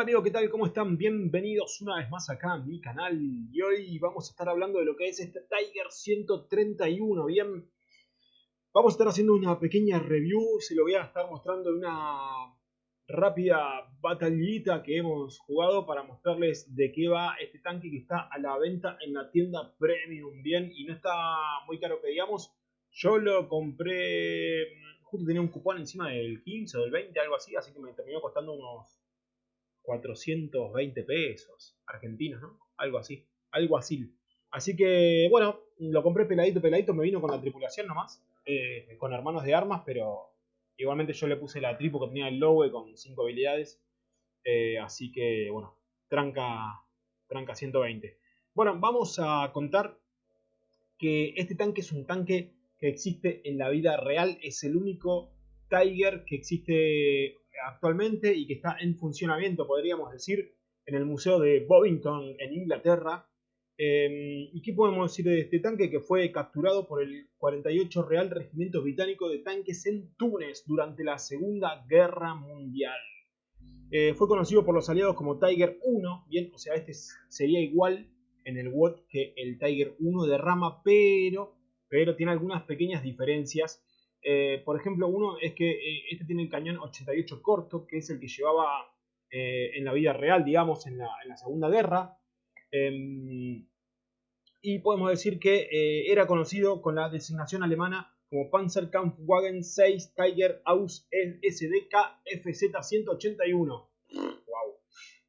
Hola amigos, ¿qué tal? ¿Cómo están? Bienvenidos una vez más acá a mi canal y hoy vamos a estar hablando de lo que es este Tiger 131, ¿bien? Vamos a estar haciendo una pequeña review, se lo voy a estar mostrando en una rápida batallita que hemos jugado para mostrarles de qué va este tanque que está a la venta en la tienda Premium, ¿bien? Y no está muy caro que digamos, yo lo compré, justo tenía un cupón encima del 15 o del 20, algo así, así que me terminó costando unos 420 pesos argentinos, ¿no? Algo así, algo así. Así que, bueno, lo compré peladito, peladito, me vino con la tripulación nomás, eh, con hermanos de armas, pero igualmente yo le puse la tripu que tenía el logo con 5 habilidades. Eh, así que, bueno, tranca, tranca 120. Bueno, vamos a contar que este tanque es un tanque que existe en la vida real, es el único Tiger que existe actualmente y que está en funcionamiento, podríamos decir, en el Museo de Bovington en Inglaterra. Em, ¿Y qué podemos decir de este tanque? Que fue capturado por el 48 Real Regimiento Británico de Tanques en Túnez durante la Segunda Guerra Mundial. Eh, fue conocido por los aliados como Tiger 1, bien, o sea, este sería igual en el WOT que el Tiger 1 de rama, pero, pero tiene algunas pequeñas diferencias eh, por ejemplo, uno es que eh, este tiene el cañón 88 corto, que es el que llevaba eh, en la vida real, digamos, en la, Segunda Guerra. Em, y podemos decir que era conocido con la designación alemana como Panzerkampfwagen 6 Tiger Aus SDK FZ 181. Wow.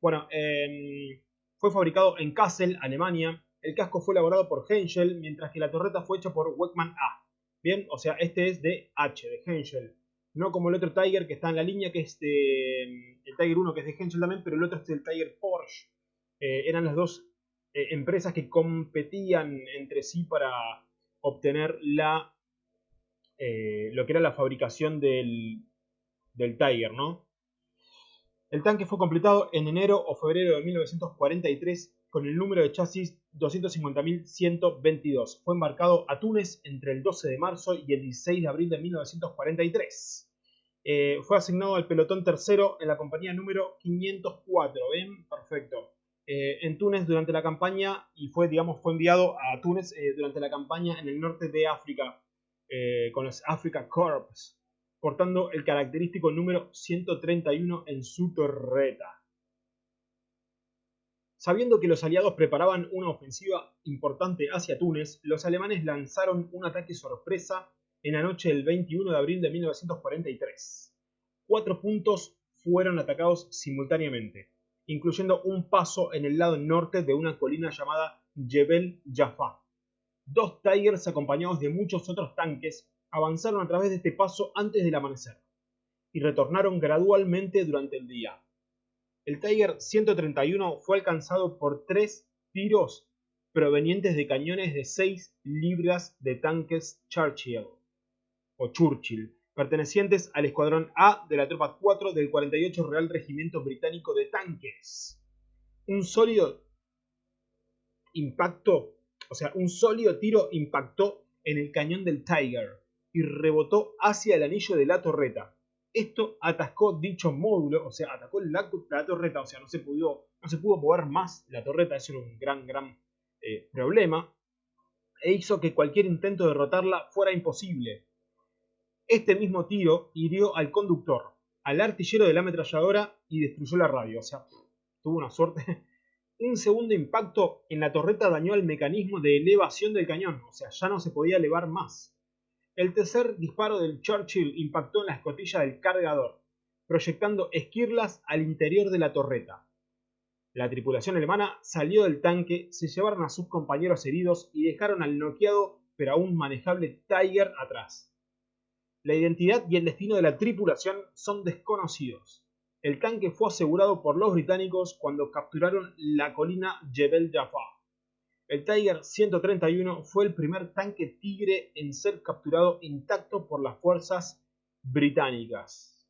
Bueno, em, fue fabricado en Kassel, Alemania. El casco fue elaborado por Henschel, mientras que la torreta fue hecha por Weckmann A. Bien, o sea, este es de H, de Henschel. No como el otro Tiger que está en la línea, que es mm, el Tiger 1, que es de Henschel también, pero el otro es del Tiger Porsche. Eh, eran las dos eh, empresas que competían entre sí para obtener la, eh, lo que era la fabricación del, del Tiger, ¿no? El tanque fue completado en enero o febrero de 1943 con el número de chasis 250.122. Fue embarcado a Túnez entre el 12 de marzo y el 16 de abril de 1943. Eh, fue asignado al pelotón tercero en la compañía número 504. ¿Ven? Perfecto. Eh, en Túnez durante la campaña y fue, digamos, fue enviado a Túnez eh, durante la campaña en el norte de África con los Africa Corps, portando el característico número 131 en su torreta. Sabiendo que los aliados preparaban una ofensiva importante hacia Túnez, los alemanes lanzaron un ataque sorpresa en la noche del 21 de abril de 1943. Cuatro puntos fueron atacados simultáneamente, incluyendo un paso en el lado norte de una colina llamada Jebel Jaffa. Dos Tigers acompañados de muchos otros tanques avanzaron a través de este paso antes del amanecer y retornaron gradualmente durante el día, el Tiger 131 fue alcanzado por tres tiros provenientes de cañones de 6 libras de tanques Churchill, o Churchill, pertenecientes al Escuadrón A de la Tropa 4 del 48 Real Regimiento Británico de Tanques. Un sólido impacto, o sea, un sólido tiro impactó en el cañón del Tiger y rebotó hacia el anillo de la torreta, esto atascó dicho módulo, o sea, atacó la, torreta, o sea, no se, pudo, no se pudo mover más la torreta, eso era un gran, gran eh, problema, e hizo que cualquier intento de derrotarla fuera imposible. Este mismo tiro hirió al conductor, al artillero de la ametralladora y destruyó la radio, o sea, tuvo una suerte. Un segundo impacto en la torreta dañó el mecanismo de elevación del cañón, o sea, ya no se podía elevar más. El tercer disparo del Churchill impactó en la escotilla del cargador, proyectando esquirlas al interior de la torreta. La tripulación alemana salió del tanque, se llevaron a sus compañeros heridos y dejaron al noqueado pero aún manejable Tiger atrás. La identidad y el destino de la tripulación son desconocidos. El tanque fue asegurado por los británicos cuando capturaron la colina Jebel Jaffa. El Tiger 131 fue el primer tanque Tigre en ser capturado intacto por las fuerzas británicas.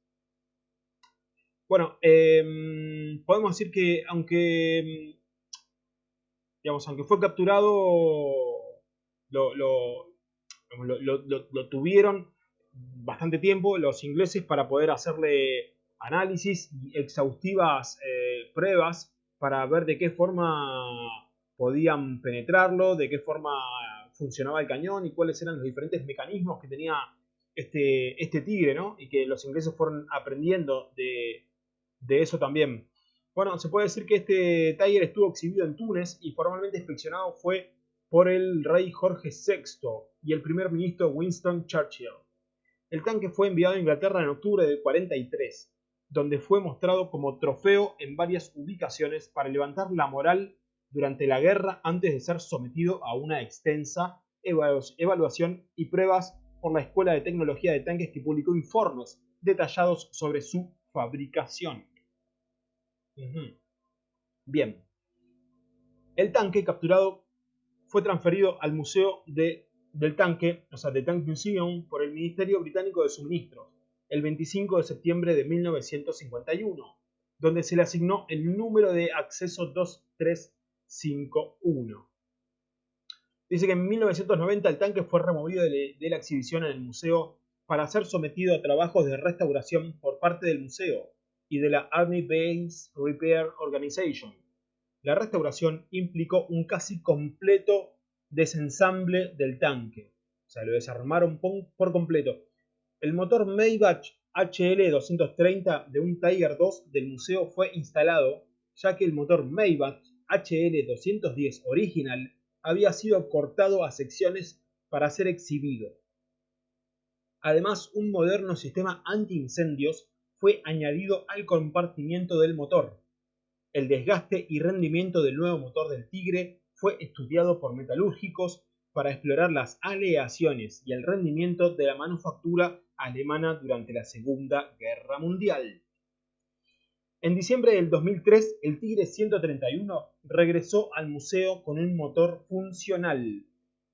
Bueno, em, podemos decir que aunque, digamos, aunque fue capturado, lo, tuvieron bastante tiempo los ingleses para poder hacerle análisis y exhaustivas eh, pruebas para ver de qué forma podían penetrarlo, de qué forma funcionaba el cañón y cuáles eran los diferentes mecanismos que tenía este, este tigre, ¿no? Y que los ingleses fueron aprendiendo de, de eso también. Bueno, se puede decir que este Tiger estuvo exhibido en Túnez y formalmente inspeccionado fue por el rey Jorge VI y el primer ministro Winston Churchill. El tanque fue enviado a Inglaterra en octubre del 43, donde fue mostrado como trofeo en varias ubicaciones para levantar la moral durante la guerra antes de ser sometido a una extensa evaluación y pruebas por la Escuela de Tecnología de Tanques que publicó informes detallados sobre su fabricación. Bien. El tanque capturado fue transferido al Museo de, del Tanque, o sea, The Tank Museum, por el Ministerio Británico de Suministros, el 25 de septiembre de 1951, donde se le asignó el número de acceso 2351. Dice que en 1990 el tanque fue removido de, de la exhibición en el museo para ser sometido a trabajos de restauración por parte del museo y de la Army Base Repair Organization. La restauración implicó un casi completo desensamble del tanque, o sea, lo desarmaron por completo. El motor Maybach HL230 de un Tiger 2 del museo fue instalado, ya que el motor Maybach HL210 original había sido cortado a secciones para ser exhibido. Además, un moderno sistema antiincendios fue añadido al compartimiento del motor. El desgaste y rendimiento del nuevo motor del Tigre fue estudiado por metalúrgicos para explorar las aleaciones y el rendimiento de la manufactura alemana durante la Segunda Guerra Mundial. En diciembre del 2003, el Tigre 131 regresó al museo con un motor funcional,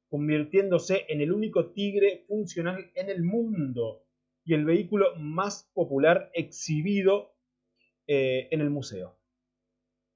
convirtiéndose en el único Tigre funcional en el mundo y el vehículo más popular exhibido eh, en el museo.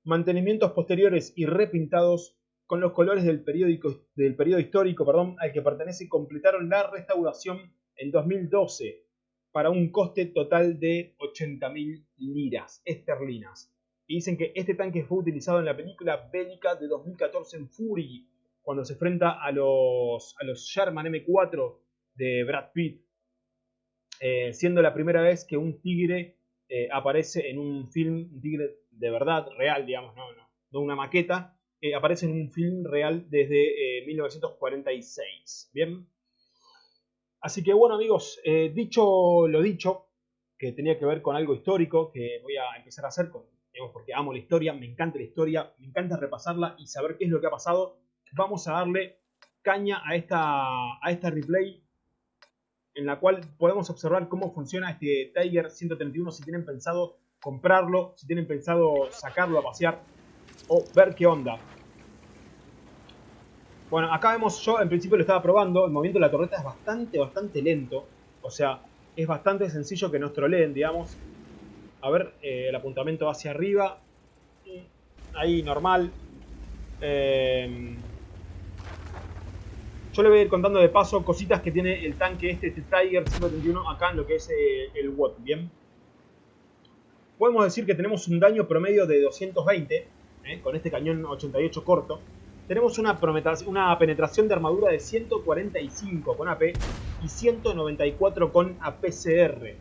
Mantenimientos posteriores y repintados con los colores del, periódico, periodo histórico al que pertenece completaron la restauración en 2012 para un coste total de 80.000 liras esterlinas. Y dicen que este tanque fue utilizado en la película bélica de 2014 en Fury, cuando se enfrenta a los, a los Sherman M4 de Brad Pitt. Eh, siendo la primera vez que un tigre eh, aparece en un film, un tigre de verdad, real, digamos, no, no, no una maqueta, eh, aparece en un film real desde 1946. Bien. Así que bueno amigos, dicho lo dicho, que tenía que ver con algo histórico, que voy a empezar a hacer con, porque amo la historia, me encanta la historia, me encanta repasarla y saber qué es lo que ha pasado, vamos a darle caña a esta, a esta replay en la cual podemos observar cómo funciona este Tiger 131 si tienen pensado comprarlo, si tienen pensado sacarlo a pasear o ver qué onda. Bueno, acá vemos, yo en principio lo estaba probando, el movimiento de la torreta es bastante, bastante lento. O sea, es bastante sencillo que nos troleen, digamos. A ver, eh, el apuntamiento hacia arriba. Ahí, normal. Eh, yo le voy a ir contando de paso cositas que tiene el tanque este, este Tiger 131 acá en lo que es eh, el WOT, ¿bien? Podemos decir que tenemos un daño promedio de 220, ¿eh? con este cañón 88 corto. Tenemos una, penetración de armadura de 145 con AP y 194 con APCR.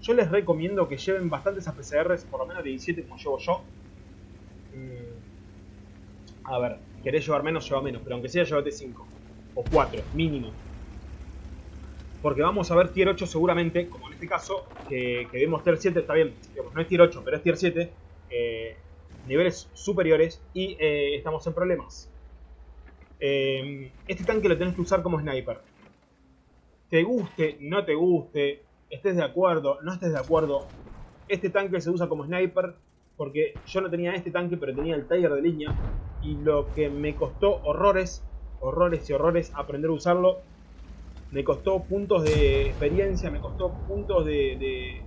Yo les recomiendo que lleven bastantes APCRs, por lo menos de 17 como llevo yo. Mm. A ver, querés llevar menos, lleva menos, pero aunque sea, llévate 5 o 4, mínimo. Porque vamos a ver tier 8 seguramente, como en este caso, que, que vemos tier 7, está bien, no es tier 8, pero es tier 7, eh, niveles superiores y eh, estamos en problemas. Eh, este tanque lo tenés que usar como sniper. Te guste, no te guste, estés de acuerdo, no estés de acuerdo, este tanque se usa como sniper porque yo no tenía este tanque, pero tenía el Tiger de línea y lo que me costó horrores horrores y horrores aprender a usarlo. Me costó puntos de experiencia, me costó puntos de,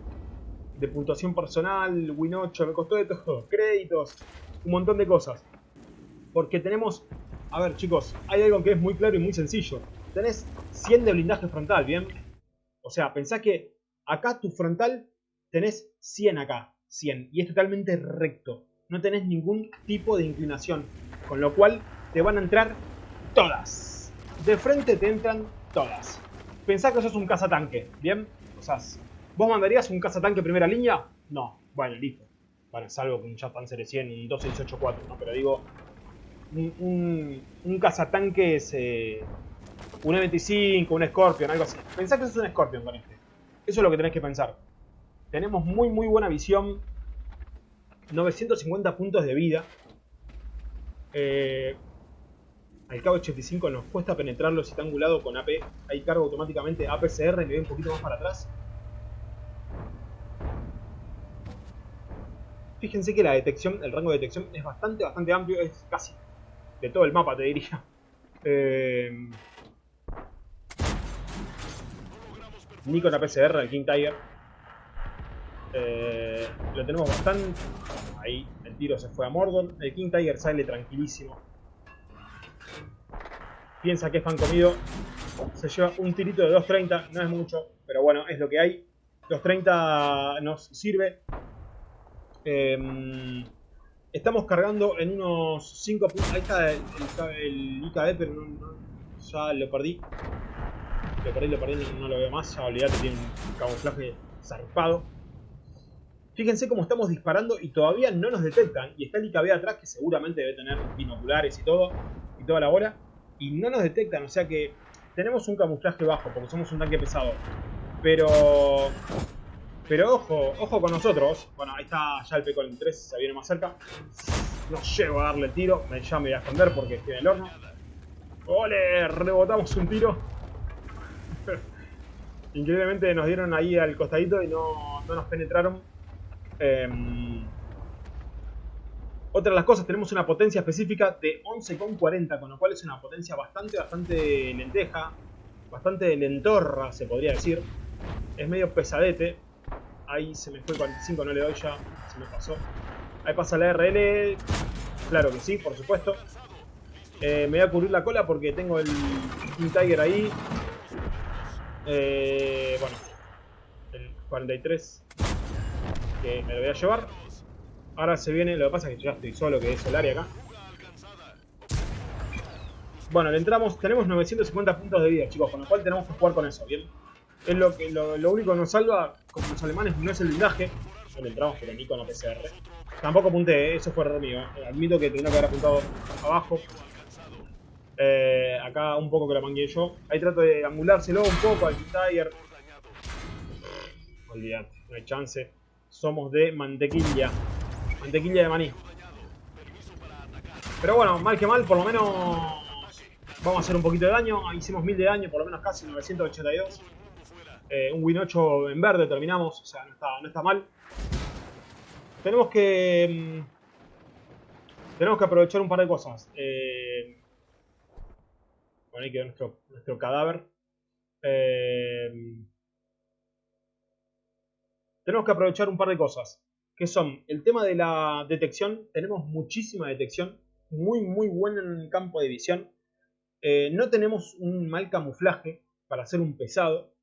de, puntuación personal, Win 8, me costó de todo, créditos, un montón de cosas. Porque tenemos, a ver chicos, hay algo que es muy claro y muy sencillo. Tenés 100 de blindaje frontal, ¿bien? O sea, pensá que acá tu frontal tenés 100 acá, 100, y es totalmente recto. no tenés ningún tipo de inclinación. Con lo cual te van a entrar todas. De frente te entran todas. Pensá que sos un cazatanque, ¿bien? O sea, ¿vos mandarías un cazatanque primera línea? No. Bueno, listo. Bueno, salvo que un Japan 100, un 2684, ¿no? Pero digo, un, un, un un E25, un Scorpion, algo así. Pensá que sos un Scorpion con este. Eso es lo que tenés que pensar. Tenemos muy muy buena visión. 950 puntos de vida. Eh, al cabo 85 nos cuesta penetrarlo si está angulado con AP. Ahí cargo automáticamente APCR, le doy un poquito más para atrás. Fíjense que la detección, el rango de detección es bastante, bastante amplio. Es casi todo el mapa, te diría. Eh, ni con APCR, el King Tiger. Eh, lo tenemos bastante. Ahí el tiro se fue a Mordor. El King Tiger sale tranquilísimo. Piensa que es pan comido. Se lleva un tirito de 2.30. No es mucho, pero bueno, es lo que hay. 2.30 nos sirve. Eh, estamos cargando en unos 5 puntos. Ahí está el, el, IKE, pero no, no, ya lo perdí. Lo perdí, lo perdí, no, no lo veo más. Ya olvidate, tiene un camuflaje zarpado. Fíjense cómo estamos disparando y todavía no nos detectan. Y está el IKB atrás que seguramente debe tener binoculares y todo. Y toda la bola. Y no nos detectan. O sea que tenemos un camuflaje bajo porque somos un tanque pesado. Pero... Pero ojo, ojo con nosotros. Bueno, ahí está ya el Pecol 3, se viene más cerca. No llego a darle el tiro. Me, ya me voy a esconder porque estoy en el horno. ¡Ole! Rebotamos un tiro. Increíblemente nos dieron ahí al costadito y no, no nos penetraron. Eh, otra de las cosas, tenemos una potencia específica de 11,40, con lo cual es una potencia bastante, bastante lenteja, bastante lentorra, se podría decir. Es medio pesadete. Ahí se me fue 45, no le doy ya, se me pasó. Ahí pasa la RL, claro que sí, por supuesto. Eh, me voy a cubrir la cola porque tengo el King Tiger ahí. Eh, bueno, el 43 que me lo voy a llevar. Ahora se viene, lo que pasa es que ya estoy solo, que es Solari acá. Bueno, le entramos, tenemos 950 puntos de vida, chicos, con lo cual tenemos que jugar con eso, ¿bien? Es lo, que, lo, lo único que nos salva, como los alemanes, no es el blindaje. No le entramos, pero ni con la PCR. Tampoco apunté, eso fue error mío. ¿eh? Admito que tenía que haber apuntado abajo. Eh, acá un poco que la mangué yo. Ahí trato de angulárselo un poco al Tiger. Olvidate, no hay chance. Somos de mantequilla. Mantequilla de maní. Pero bueno, mal que mal, por lo menos vamos a hacer un poquito de daño. Hicimos 1000 de daño, por lo menos casi 982. Eh, un win 8 en verde terminamos, o sea, no está, no está mal. Tenemos que... Mmm, tenemos que aprovechar un par de cosas. Eh, bueno, ahí quedó nuestro, nuestro cadáver. Eh, tenemos que aprovechar un par de cosas. Que son el tema de la detección. Tenemos muchísima detección. Muy, muy buena en el campo de visión. No tenemos un mal camuflaje para hacer un pesado.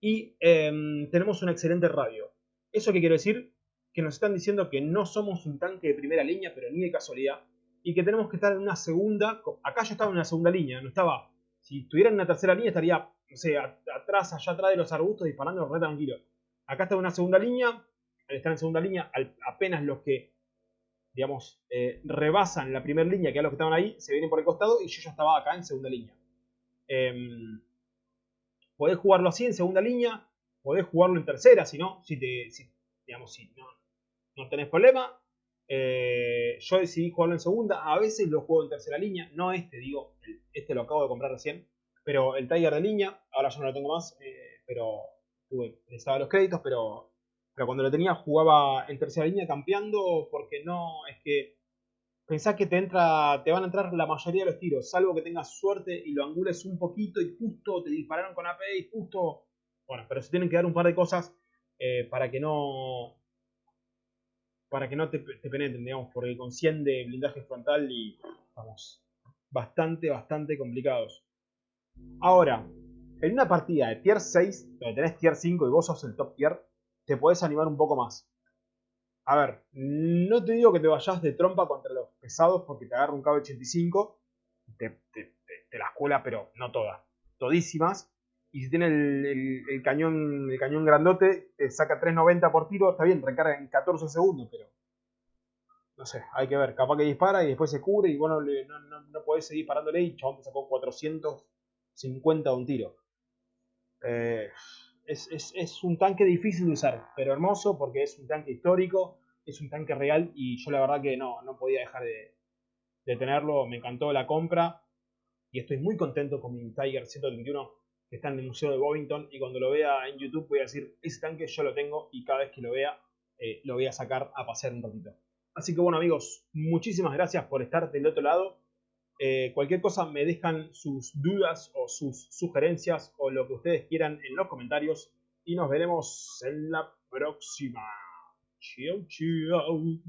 Y eh, tenemos un excelente radio. ¿Eso qué quiero decir? Que nos están diciendo que no somos un tanque de primera línea, pero ni de casualidad. Y que tenemos que estar en una segunda. Acá yo estaba en una segunda línea, no estaba. Si estuviera en una tercera línea, estaría, no sé, atrás, allá atrás de los arbustos, disparando re tranquilo. Acá está en una segunda línea. Al estar en segunda línea, apenas los que, digamos, eh, rebasan la primera línea, que eran los que estaban ahí, se vienen por el costado y yo ya estaba acá en segunda línea. Eh, podés jugarlo así en segunda línea, podés jugarlo en tercera, si no, si te, digamos, si no, no tenés problema. Eh, yo decidí jugarlo en segunda, a veces lo juego en tercera línea, no este, digo, este lo acabo de comprar recién, pero el Tiger de línea, ahora yo no lo tengo más, eh, pero tuve, necesitaba los créditos, pero, pero cuando lo tenía jugaba en tercera línea campeando, porque no, es que pensás que te entra, te van a entrar la mayoría de los tiros, salvo que tengas suerte y lo angules un poquito y justo te dispararon con AP y justo, bueno, pero se tienen que dar un par de cosas eh, para que no, para que no te, penetren, digamos, porque con 100 de blindaje frontal y vamos, bastante, bastante complicados. Ahora, en una partida de tier 6, donde tenés tier 5 y vos sos el top tier, te podés animar un poco más. A ver, no te digo que te vayas de trompa contra los pesados porque te agarra un KB85, te, te, te, la escuela, pero no todas, todísimas. Y si tiene el, cañón el cañón grandote, te saca 3.90 por tiro, está bien, recarga en 14 segundos, pero no sé, hay que ver, capaz que dispara y después se cubre y bueno, no, no, no podés seguir parándole y chabón te sacó 450 de un tiro. Eh, es, un tanque difícil de usar, pero hermoso porque es un tanque histórico, es un tanque real y yo la verdad que no, no podía dejar de, tenerlo, me encantó la compra y estoy muy contento con mi Tiger 131 que está en el Museo de Bovington y cuando lo vea en YouTube voy a decir, ese tanque yo lo tengo y cada vez que lo vea eh, lo voy a sacar a pasear un ratito. Así que bueno amigos, muchísimas gracias por estar del otro lado. Eh, cualquier cosa me dejan sus dudas o sus sugerencias o lo que ustedes quieran en los comentarios y nos veremos en la próxima. Chau, chau.